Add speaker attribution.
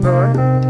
Speaker 1: boy.